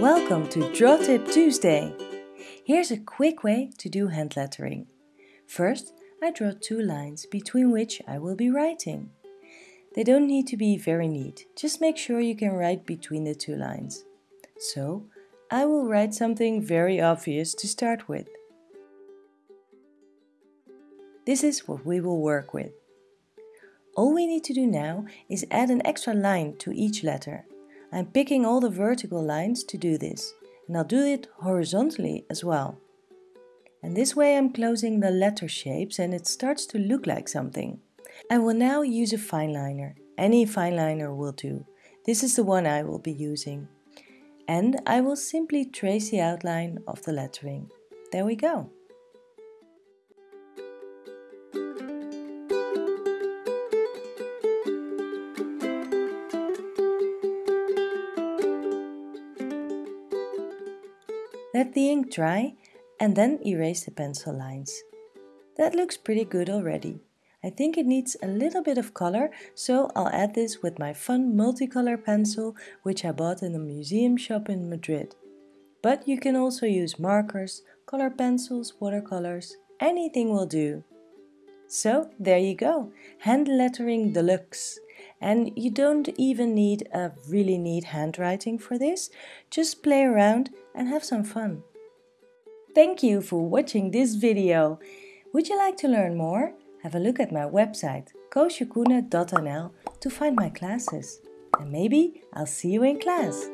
Welcome to Draw Tip Tuesday! Here's a quick way to do hand lettering. First, I draw two lines between which I will be writing. They don't need to be very neat, just make sure you can write between the two lines. So, I will write something very obvious to start with. This is what we will work with. All we need to do now is add an extra line to each letter. I'm picking all the vertical lines to do this, and I'll do it horizontally as well. And this way I'm closing the letter shapes and it starts to look like something. I will now use a fine liner. Any fine liner will do. This is the one I will be using. And I will simply trace the outline of the lettering. There we go. Let the ink dry and then erase the pencil lines. That looks pretty good already. I think it needs a little bit of color, so I'll add this with my fun multicolor pencil which I bought in a museum shop in Madrid. But you can also use markers, color pencils, watercolors, anything will do. So there you go, hand lettering deluxe. And you don't even need a really neat handwriting for this, just play around and have some fun. Thank you for watching this video. Would you like to learn more? Have a look at my website koosjekoene.nl to find my classes. And maybe I'll see you in class.